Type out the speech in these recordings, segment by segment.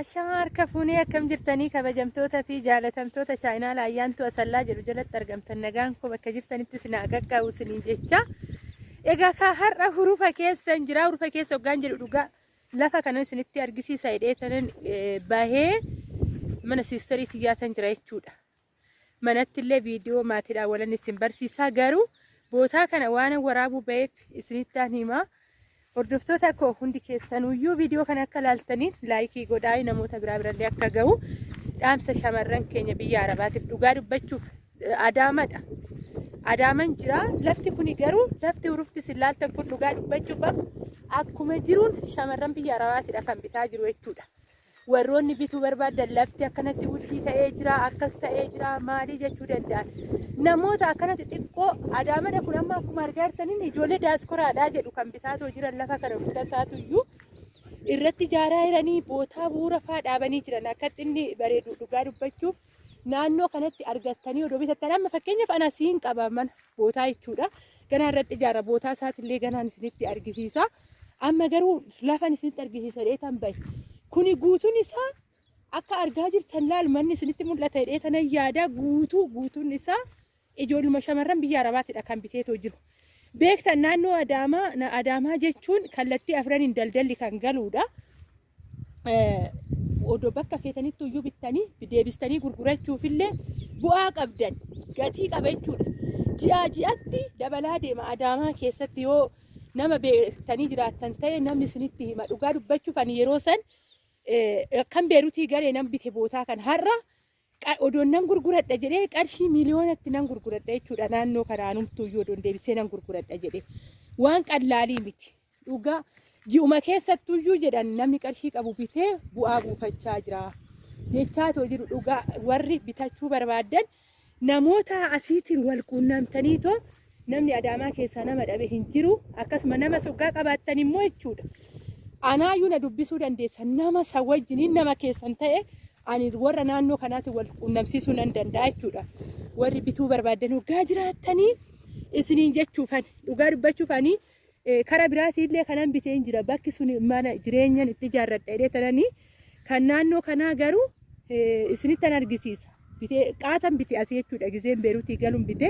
Ashamaa harka fuunee akkam jirtanii kabajamtoota fi jaalatamtoota chaayinaa laayyaantu asallaa jedhu jalatti argamtan nagaan koo bakka jirtanitti sinaa qaqqabu siniin jecha. Egaa ka har'a hurufa keessa jira hurufa keessa hoggaan jedhu dhugaa lafa kana isinitti argisiisa hidhee tanan bahee mana siisterii xiyyaatan jira jechuudha. Manatti illee viidiyoo maatiidhaan walan isin barsiisaa garuu bootaa kana waan waraabuu baheef isinittaan himaa. Hordoftoota koo hundi keessanuyyuu viidiyoo kana akka laaltaniin laayikii godhaa namoota biraa birallee akka ga'u dhaamsa shamarran keenya biyya arabaatiif dhugaa dubbachuuf adaamadha. Adaaman jira lafti kuni garuu lafti hurufti isin laaltan kun dhugaa dubbachuuf akkuma jiruun shamarran biyya arabaatidha kan bitaa jiru jechuudha. Warroonni bituu barbaadan lafti akkanatti wuddii ta'ee jira akkas ta'ee jira maalii jechuu danda'an. Namoota akkanatti xiqqoo adaamadha kun amma akkuma argaa jirtaniin ijoollee daaskoraadhaa jedhu kan bitaatoo jiran lafa kana hunda isaatuyyuu irratti ijaaraa jiranii bootaa bu'uura fa'aa dhaabanii jiran akka inni bareedu dhugaa dubbachuuf naannoo kanatti argattanii odoo bitattan amma fakkeenyaaf ana siin qaba mana bootaa jechuudha. Ganaa irratti ijaara bootaa isaatillee ganaan isinitti argisiisa. Amma garuu lafan isinitti argisiisa dheetan bahe. Kuni guutuun isaa akka argaa jirtan laal manni isinitti mul'ata hidhee tanan yaada guutuu guutuun isaa ijoolluma shamarran biyya arabaatidha kan biteetoo jiru. Beektan naannoo Adaamaa Adaamaa jechuun kallattii afraniin daldalli kan galuudha. Odoo bakka feetanitti iyyuu bittanii deebistanii gurgurachuufillee bu'aa qabdan gatii qaba jechuudha. Ji'aa ji'atti dabalaa deema Adaamaa keessatti yoo nama beektanii jiraattan ta'e namni isinitti hima dhugaa dubbachuuf ani yeroo san kan beerutii galee nan bite bootaa kan har'a odoon nan gurguradha jedhee qarshii miliyoonatti nan gurguradha jechuudha. Naannoo kanaanumtuu iyyuu odoon deebisee nan gurguradha jedhee. Waan qallaalii miti. Dhugaa ji'uma keessattuyyuu jedhan namni qarshii qabu bitee bu'aa buufachaa jira. Jechaatoo jiru dhugaa warri bitachuu barbaadan namoota asiitiin wal quunnamtaniitoo namni adaamaa keessaa nama dhabe hin jiru. Akkasuma nama soggaa qabaattan immoo jechuudha. Anaayyuu na dubbisuu dandeessa nama san wajjiniin nama keessan ta'e ani warra naannoo kanaatti wal quunnamsiisuu nan danda'a jechuudha. Warri bituu barbaadan hoggaa jiraattanii isiniin jechuufan dhugaa dubbachuufanii kara biraatiillee kanan bitee hin jira bakki sun mana jireenyan itti ijaarradha jedhee tananii kan naannoo kanaa garuu isinittan argisiisa. Bitee qaatan bite asii jechuudha gizeen beerutii galuun bite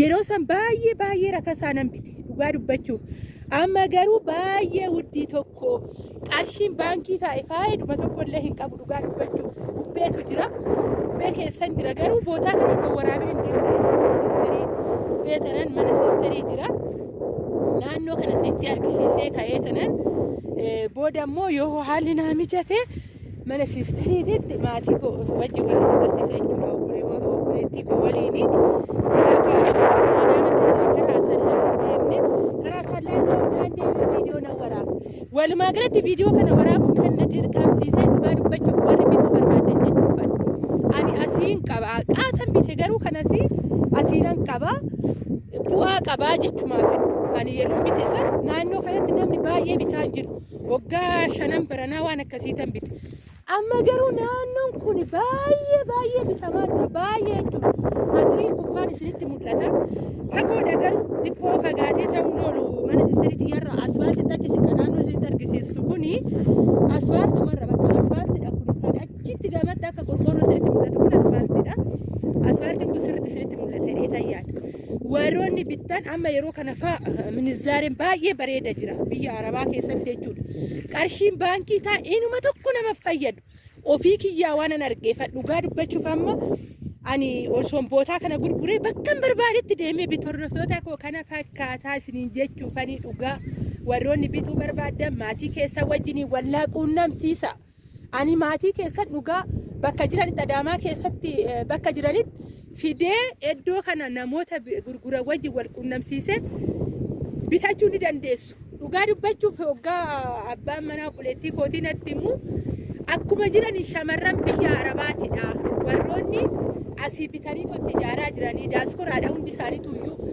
yeroo san baay'ee baay'ee rakasaa nan bite dhugaa dubbachuuf. Amma garuu baay'ee wuddii tokko qarshiin baankii taa'e faayiduma tokkollee hin qabu dhugaa dubbachuuf. Bubbeetu jira. Bubbee keessan jira garuu bootaa kana kan waraabee hin deemu. Bubbee tanan mana siisterii jira. Naannoo kana sitti argisiisee ka'ee tanan booda immoo yoo haalli naa mijate mana siisteriititti maatii koo wajjin wal barsiisa jechuudha. Obboleettii koo waliini. Walumaa galatti viidiyoo kana waraabuun kan na dirqamsiisee dhugaa dubbachuuf warri bituu barbaadan jechuufan. Ani asiin qaba. Qaatan bite garuu kan asii asiinan qaba. Bu'aa qabaa jechumaaf. Ani yeroo bite san naannoo kanatti namni baay'ee bitaa jiru. Waggaa shanan baranaa waan akkasiitan bite. Amma garuu naannoon kun baay'ee baay'ee bitamaa jira. Baay'ee jechuudha. Matiriin kuffaan isinitti mul'ata. Fagoodha garuu xiqqoo fagaatee ta'uun oolu mana sisteriitti yarra asfaaltii achi siqa naannoo isinitti kuni asfaaltumarra bakka asfaaltiidha kun kan achitti gamatti akka qorqoorroo isinitti mul'atu kun asfaaltiidha. Asfaaltiin kun sirriitti isinitti mul'ata jedhee tayyaadha. Warroonni bittan amma yeroo kana fa'a minizaareen baay'ee bareeda jira biyya arabaa keessatti jechuudha. Qarshiin baankii ta'a inuma tokko nama fayyadu. Ofii kiyyaa waan an argeeffadhu dhugaa dubbachuuf amma ani osoon bootaa kana gurguree bakka barbaadetti deemee bitu hordoftoota koo kana fakkaataa isiniin jechuufanii dhugaa warroonni bituu barbaadan maatii keessa wajjiniin wallaa quunnamsiisa. Ani maatii keessan dhugaa bakka jiranitti adaamaa keessatti bakka jiranitti fidee iddoo kana namoota gurguran wajjin wal quunnamsiisee bitachuu ni dandeessu. Dhugaa dubbachuuf hoggaa abbaan manaa obboleettii kootii natti himu akkuma jiran shamarran biyya arabaatidha. Warroonni asii bitanii totti ijaaraa jiranii daaskoraadha hundi isaaniitu iyyuu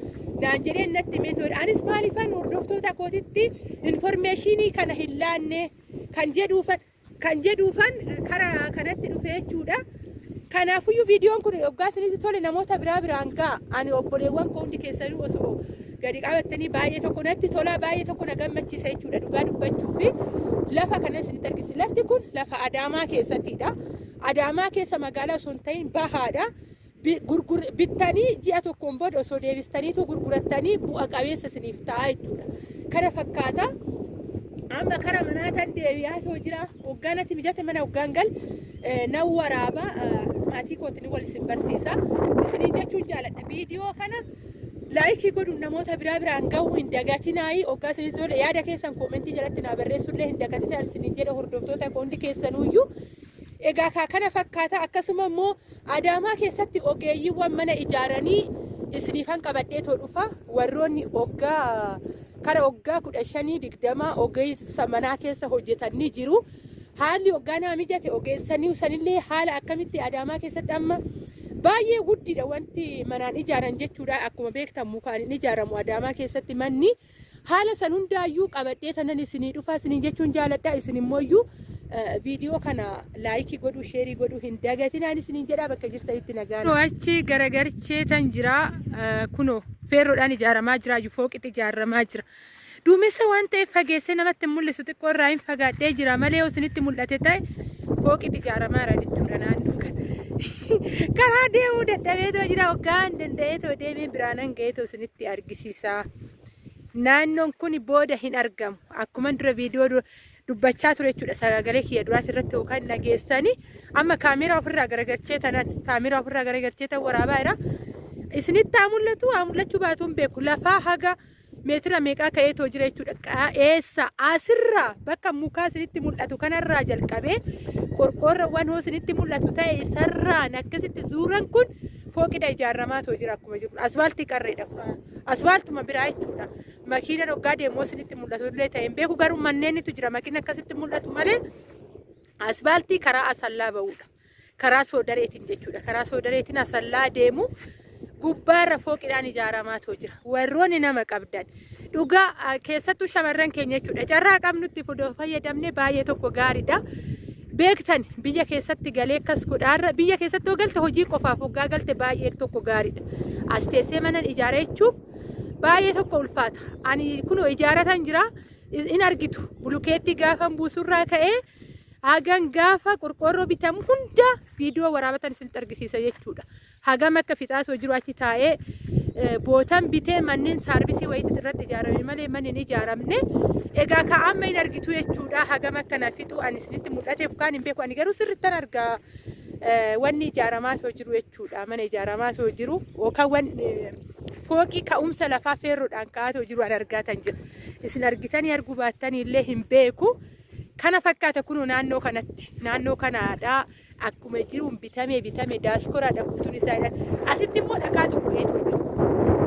naan jedheen natti himee anis maaliifan hordoftoota kootitti infoormeeshinii kana hin laanne. Kan jedhuufan kan jedhuufan karaa kanatti dhufe jechuudha. Kanaafuyyuu viidiyoon kun hoggaa isinitti tole namoota biraa biraan ga'a. Ani obboleewwan koo hundi keessanii osoo gadi qabattanii baay'ee tokko natti tola baay'ee tokko na gammachiisa jechuudha. Dhugaa dubbachuu fi lafa kanas ni argisi lafti kun lafa adaamaa keessattidha adaamaa keessa magaalaa osoo hin ta'in bahaadha bittanii ji'a tokkoon booda osoo deebistaniitu gurgurattanii bu'a qabeessa isiniif ta'a jechuudha. Kana fakkaata amma kara manaataan deebi'aa too jira. Hoggaanatti mijate mana hoggaan gal nan waraaba maatii kootiin wal isin barsiisa. Isinii jechuun jaaladha. Viidiyoo kana laayikii godhuun namoota biraa biraan gahuu hin dagatinaayii hoggaa isinii yaada keessan koomentii jalatti naa barreessullee hin dagatinaa isiniin jedha hordoftoota hundi keessanuyyuu egaa kana fakkaata akkasuma immoo adaamaa keessatti ogeeyyiiwwan mana ijaaranii isiniifan qabadhee too dhufa warroonni hoggaa kara hoggaa kudha shanii digdama ogeessa manaa keessa hojjetanii jiru. Haalli hoggaa naa mijate ogeessanii sanillee haala akkamitti adaamaa keessatti amma baay'ee guddiidha wanti manaan ijaaran jechuudha. Akkuma beektan mukaan hin ijaaramu adaamaa keessatti manni haala san hundaayyuu qabadhee tanan isinii dhufa isinii jechuun jaaladha isin immooyyuu viidiyoo kana laayikii godhuu sheerii godhuu hin dagatinaan isiniin jedhaa bakka jirtanitti nagaan. Achi garagarchee tan jira kunoo feerroodhaan ijaaramaa jira fooqitti ijaaramaa jira. Duumessa waan ta'eef fageessee namatti hin mul'isu xiqqoo irraa hin fagaadhee jira malee isinitti mul'ate ta'e fooqitti ijaaramaa jira jechuudha naannoo kana. Karaa deemuu dadhabeetoo jira hoggaan danda'eetoo deemee biraanan ga'eetoo isinitti argisiisa. Naannoon kun booda hin argamu akkuma dura viidiyoo dubbachaa ture jechuudha sagalee kiyya duraati irratti yookaan dhageessanii amma kaameraa ofirraa garagalchee tanan kaameraa ofirraa garagalchee tan waraabaa jira. Isinitti haa mul'atu haa mul'achuu baatuun beeku lafaa haga meetira meeqaa ka'eetoo jira jechuudha. Eessa asirraa bakka mukaa isinitti mul'atu kanarraa jalqabee qorqoorroowwan hoo isinitti mul'atu ta'e isarraan akkasitti zuuran kun fooqidha ijaaramaa too jira akkuma jiru. Asfaaltii qarreedha. Asfaaltuma biraa jechuudha. Makiina hoggaa deemoo isinitti mul'atu illee ta'e hin beeku garuu manneennitu jira makiina akkasitti mul'atu malee asfaaltii karaa asallaa ba'uudha. Karaa soodareetiin jechuudha. Karaa soodareetiin asallaa deemu gubbaarra fooqidhaan ijaaramaa too jira. Warroonni nama qabdan dhugaa keessattuu shamarran keenya jechuudha. Carraa qabnutti fayyadamne baay'ee tokko gaariidha. beektan biyya keessatti galee akkas godhaarra biyya keessatti yoo galte hojii qofaaf hoggaa galte baay'ee tokko gaariidha. As teessee mana ijaara jechuun baay'ee tokko ulfaata. Ani kunoo ijaaratan jira in argitu bulukeetti gaafan buusurraa ka'ee hagan gaafa qorqoorroo bitamu hunda viidiyoo waraabatan isinitti argisiisa jechuudha. Hagam akka fixaatoo jiru achi taa'ee bootan bitee manneen saarbisii wayiitu irratti ijaarame malee manni hin ijaaramne. Egaa ka amma hin argitu jechuudha. Hagam akkana fixu ani isinitti mul'ateef kaan hin beeku. Ani garuu sirrittan argaa wanni ijaaramaa too jiru jechuudha. Mana ijaaramaa too jiru yookaan fooqii ka'umsa lafaa feerroodhaan ka'aa too jiru an argaa tan jira. Isin argitanii arguu baattanii illee hin beeku. Kana fakkaata kunuu naannoo kanatti. Naannoo kanaadhaa akkuma jiruun bitame bitame daaskoraadha guutuun isaa asitti immoo dhakaatu bu'eetu jira.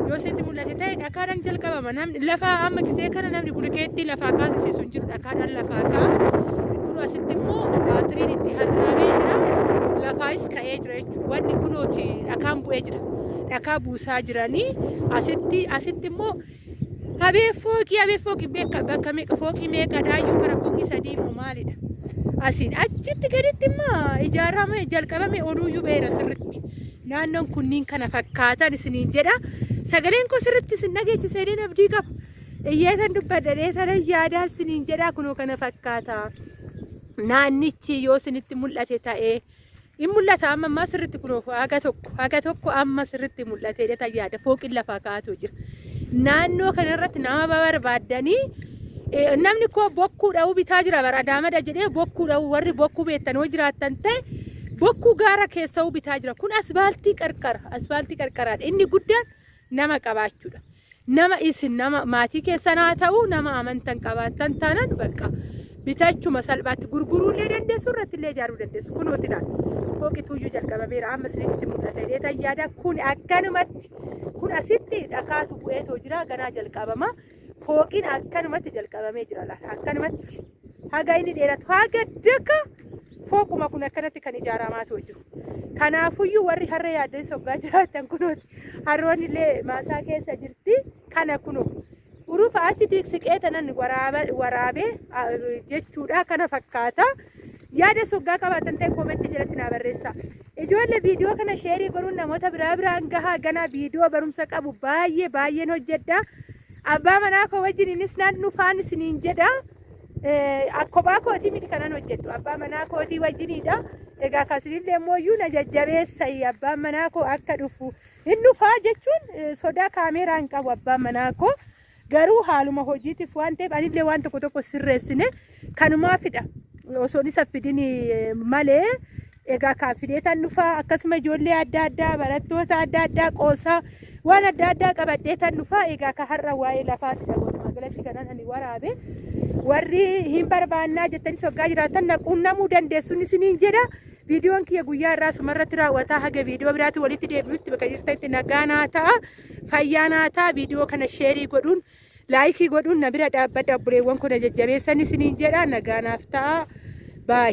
yoo isinitti mul'ate ta'e dhakaadhaan jalqabama. Namni lafa amma gisee kana namni bulukeetti lafaa kaasisiisu hin jiru dhakaadhaan lafaa ka'a kun asitti immoo tiriin itti hadiramee jira. Lafaayis ka'ee jira jechuudha wanni kunooti dhakaan bu'ee jira dhakaa buusaa jiranii asitti asitti immoo habee fooqii habee fooqii beeka bakka meeqa fooqii meeqa dhaayyuu kara fooqii sadii immoo maalidha? Asiin achitti gaditti immoo ijaarame jalqabame oduuyyuu beera sirriitti naannoon kunniin kana fakkaatan isiniin jedha. Sagaleen koo sirriitti isin dhageechisee abdii qaba iyyeetan dubbadhadhee sana yaadaa isiniin jedha kunoo kana fakkaata naannichi yoo isinitti mul'ate ta'ee in mul'ata amma ammaa sirriitti kunoo haga tokko haga tokko amma sirriitti mul'atee yaada. Fooqiin lafaa kaa'atu jira. Naannoo kanarratti nama barbaaddanii namni koo bokkuu dha'uu bitaa jira. Bara adaamada jedhee bokkuu dha'uu warri bokkuu beektan yoo jiraattan ta'e bokkuu gaara keessa'uu bitaa jira. Kun asfaaltii qarqara asfaaltii qarqaraadha. Inni guddaan nama qabaachuudha nama isin nama maatii keessan haa ta'u nama amantan qabaattan taanan bakka bitachuma salphaatti gurguruullee dandeessu irratti illee ijaaruu dandeessu. Kunooti laal fooqituuyyuu jalqabameera amma isinitti mul'ata illee tayyaada kun akkanumatti kun asitti dhakaatu bu'eetoo jira. Ganaa jalqabama. Fooqiin akkanumatti jalqabamee jira laal akkanumatti. Haga inni dheeratu. Haga daka! Fooquma kun akkanatti kan ijaaramaa jiru. Kanaafuyyuu warri harree yaaddanii soggaa jiraatan kunooti. Harroonni illee maasaa keessa jirti. Kana kunoo urufa achi diigsiqee tanan waraabee jechuudha. Kana fakkaata. Yaada soggaa qabaatan ta'e koomentii jalatti naa barreessa. Ijoollee viidiyoo kana sheerii godhuun namoota biraa biraan gahaa ganaa viidiyoo barumsa qabu baay'ee baay'een hojjedha. abbaa manaa koo wajjininis nan dhufaan isiniin jedha. Kophaa kootii miti kanan hojjedhu abbaa manaa kootii wajjiniidha. Egaa kasinillee immoo na jajjabeessayi abbaan manaa koo akka dhufu hin dhufaa jechuun sodaa kaameeraa hin qabu abbaan manaa koo. Garuu haaluma hojiitiif waan ta'eef anillee waan tokko tokko sirreessine kanumaafidha. Osoon isa fidin malee egaa kaafidee tan dhufaa akkasuma ijoollee adda addaa barattoota adda addaa qoosaa waan adda addaa qabadhee tan dhufaa egaa ka har'a waa'ee lafaatidha walumaa galatti kanan ani waraabe warri hin barbaannaa jettanii soggaa jiraatan naquunnamuu dandeessuun isiniin jedha. Viidiyoon kiyya guyyaa irraa sumarratti raawwataa haga viidiyoo biraatti walitti deebi'utti bakka jirtanitti nagaa naa ta'a fayyaa naa ta'a viidiyoo kana sheerii godhuun laayikii godhuun na bira dhaabbadha obboleewwan kun jajjabeessan isiniin jedha nagaa naaf ta'a. Baay.